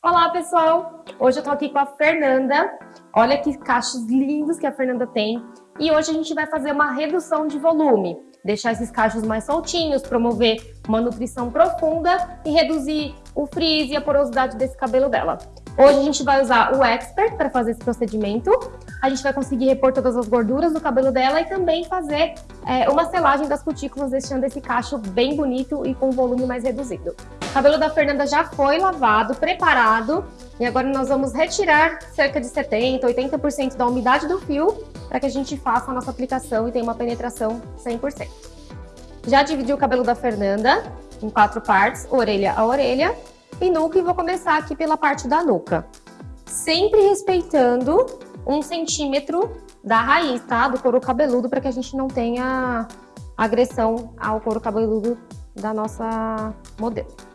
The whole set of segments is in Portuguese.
Olá, pessoal! Hoje eu tô aqui com a Fernanda. Olha que cachos lindos que a Fernanda tem. E hoje a gente vai fazer uma redução de volume. Deixar esses cachos mais soltinhos, promover uma nutrição profunda e reduzir o frizz e a porosidade desse cabelo dela. Hoje a gente vai usar o Expert para fazer esse procedimento. A gente vai conseguir repor todas as gorduras do cabelo dela e também fazer é, uma selagem das cutículas, deixando esse cacho bem bonito e com volume mais reduzido. Cabelo da Fernanda já foi lavado, preparado, e agora nós vamos retirar cerca de 70%, 80% da umidade do fio para que a gente faça a nossa aplicação e tenha uma penetração 100%. Já dividi o cabelo da Fernanda em quatro partes, orelha a orelha, e nuca, e vou começar aqui pela parte da nuca. Sempre respeitando um centímetro da raiz, tá? Do couro cabeludo, para que a gente não tenha agressão ao couro cabeludo da nossa modelo.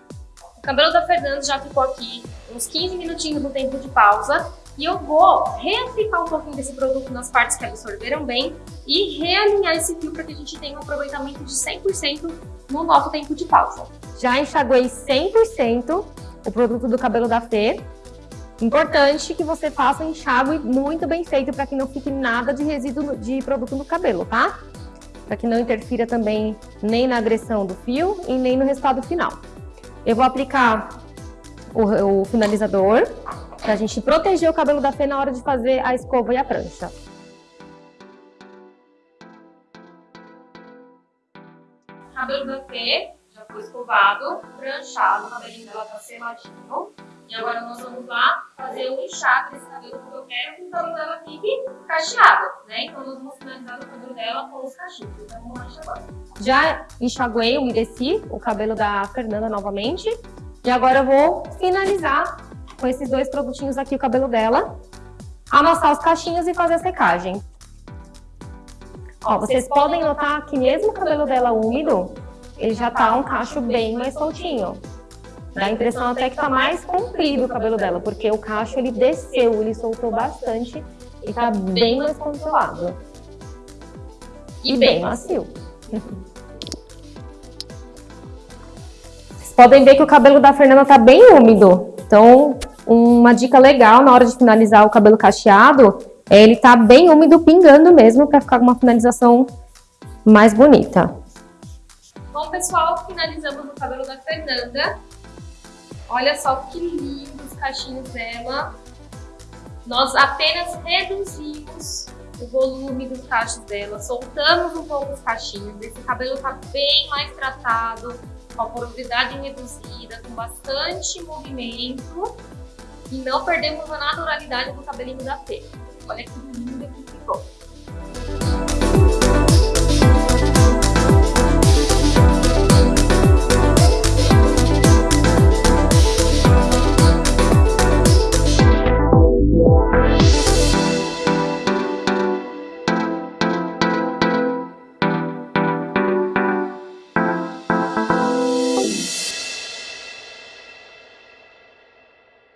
Cabelo da Fernanda já ficou aqui uns 15 minutinhos no tempo de pausa. E eu vou reaplicar um pouquinho desse produto nas partes que absorveram bem e realinhar esse fio para que a gente tenha um aproveitamento de 100% no nosso tempo de pausa. Já enxaguei 100% o produto do cabelo da Fê. Importante que você faça um enxágue muito bem feito para que não fique nada de resíduo de produto no cabelo, tá? Para que não interfira também nem na agressão do fio e nem no resultado final. Eu vou aplicar o, o finalizador para a gente proteger o cabelo da Fê na hora de fazer a escova e a prancha. Cabelo da Fê já foi escovado, pranchado, o cabelinho dela tá seladinho. E agora nós vamos lá fazer um enxágue desse cabelo que eu quero que o cabelo dela fique cacheado, né? Então nós vamos finalizar o cabelo dela com os cachinhos. Então vamos lá enxaguar. Já enxaguei, umedeci o cabelo da Fernanda novamente. E agora eu vou finalizar com esses dois produtinhos aqui o cabelo dela. Amassar os cachinhos e fazer a secagem. Ó, vocês podem notar que mesmo o cabelo dela úmido, ele já tá um cacho bem mais soltinho. Dá a impressão até que tá mais comprido o cabelo dela, porque o cacho ele desceu, ele soltou bastante e tá bem mais controlado. E bem macio. Vocês podem ver que o cabelo da Fernanda tá bem úmido. Então, uma dica legal na hora de finalizar o cabelo cacheado é ele tá bem úmido, pingando mesmo, para ficar com uma finalização mais bonita. Bom, pessoal, finalizamos o cabelo da Fernanda. Olha só que lindos os cachinhos dela. Nós apenas reduzimos o volume dos cachos dela, soltamos um pouco os cachinhos. Esse cabelo tá bem mais tratado, com a porosidade reduzida, com bastante movimento. E não perdemos a naturalidade do cabelinho da Fê. Olha que lindo que ficou.